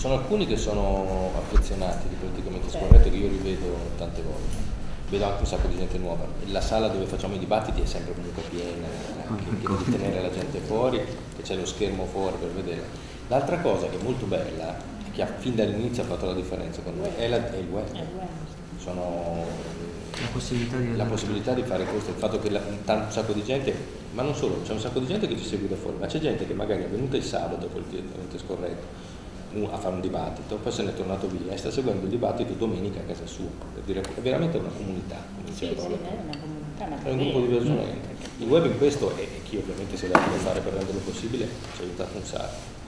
sono alcuni che sono affezionati di politicamente scorretto che io rivedo tante volte. Vedo anche un sacco di gente nuova. La sala dove facciamo i dibattiti è sempre comunque piena, anche piena di tenere la gente fuori, che c'è lo schermo fuori per vedere. L'altra cosa che è molto bella, che fin dall'inizio ha fatto la differenza con noi, è, la, è il web. Sono la possibilità di, la possibilità di fare questo, il fatto che la, un sacco di gente, ma non solo, c'è un sacco di gente che ci segue da fuori, ma c'è gente che magari è venuta il sabato politicamente scorretto a fare un dibattito, poi se ne è tornato via e sta seguendo il dibattito domenica a casa sua, per dire è veramente una comunità, come sì, sì, è una comunità, ma è un gruppo di persone. Il web in questo, e chi ovviamente si deve fare per renderlo possibile, ci ha aiutato un sacco.